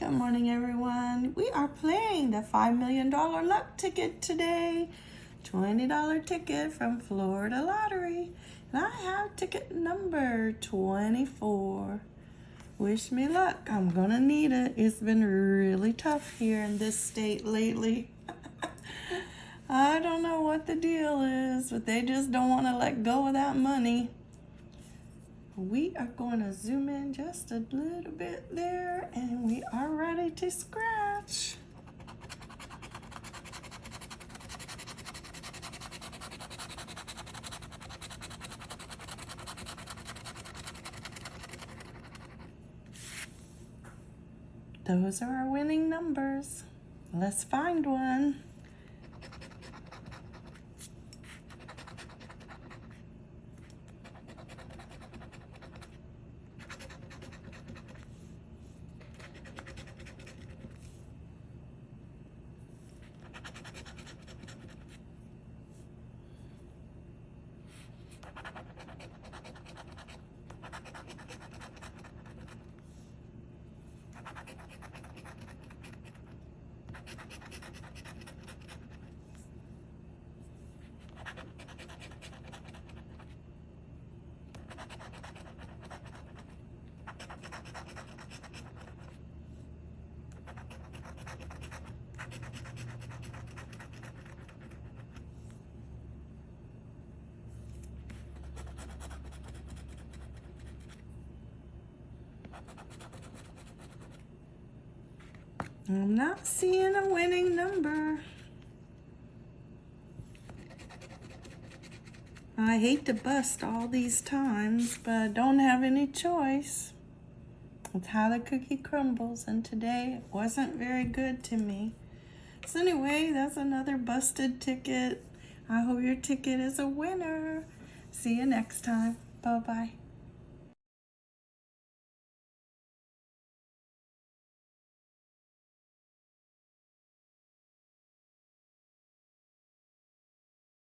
Good morning, everyone. We are playing the $5 million luck ticket today. $20 ticket from Florida Lottery. And I have ticket number 24. Wish me luck. I'm going to need it. It's been really tough here in this state lately. I don't know what the deal is, but they just don't want to let go of that money we are going to zoom in just a little bit there and we are ready to scratch. Those are our winning numbers. Let's find one. you I'm not seeing a winning number. I hate to bust all these times, but I don't have any choice. It's how the cookie crumbles, and today it wasn't very good to me. So anyway, that's another busted ticket. I hope your ticket is a winner. See you next time. Bye-bye.